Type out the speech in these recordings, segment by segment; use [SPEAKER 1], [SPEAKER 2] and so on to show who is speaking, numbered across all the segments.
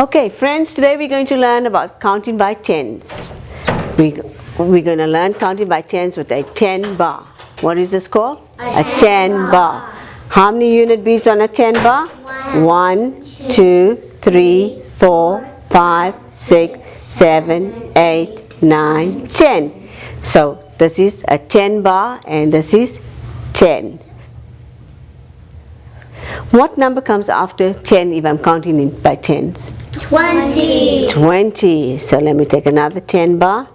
[SPEAKER 1] Okay, friends, today we're going to learn about counting by tens. We, we're going to learn counting by tens with a 10 bar. What is this called? A 10 bar. How many unit beats on a 10 bar? One, two, three, four, five, six, seven, eight, nine, ten. So this is a 10 bar and this is 10. What number comes after 10 if I'm counting it by tens?
[SPEAKER 2] 20.
[SPEAKER 1] 20. So let me take another 10 bar.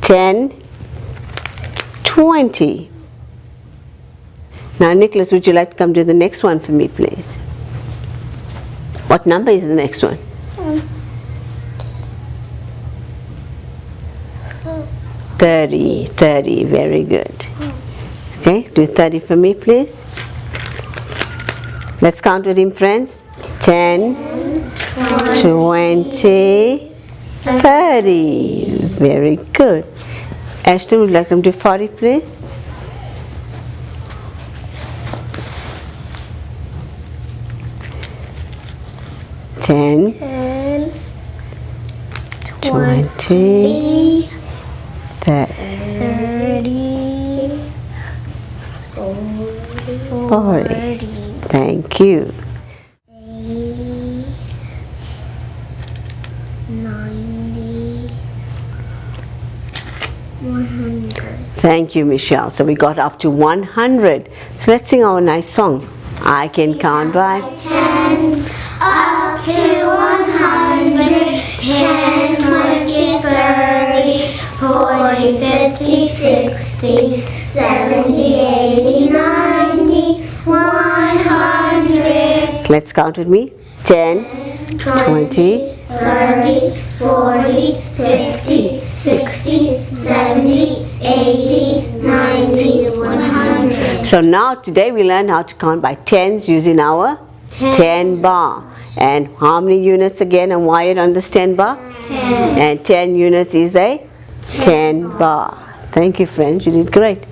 [SPEAKER 1] 10, 20. Now Nicholas, would you like to come to the next one for me, please? What number is the next one? Thirty. Thirty. very good. Okay, do 30 for me, please. Let's count with him, friends. 10, 20, 30. Very good. Ashton, would you like them to do 40, please? Ten,
[SPEAKER 2] 10,
[SPEAKER 1] twenty, thirty,
[SPEAKER 2] 30,
[SPEAKER 1] forty. Thank you.
[SPEAKER 2] 90, 100.
[SPEAKER 1] Thank you, Michelle. So we got up to 100. So let's sing our nice song. I can count by
[SPEAKER 2] Tens up to 100, 10, 20, 30, 40, 50, 60, 70, 80, 90, 100,
[SPEAKER 1] Let's count with me. 10, 20,
[SPEAKER 2] 30, 40, 50, 60, 70, 80, 90, 100.
[SPEAKER 1] So now today we learn how to count by tens using our 10 bar. And how many units again are wired on this 10 bar? 10. And 10 units is a 10 bar. Thank you friends, you did great.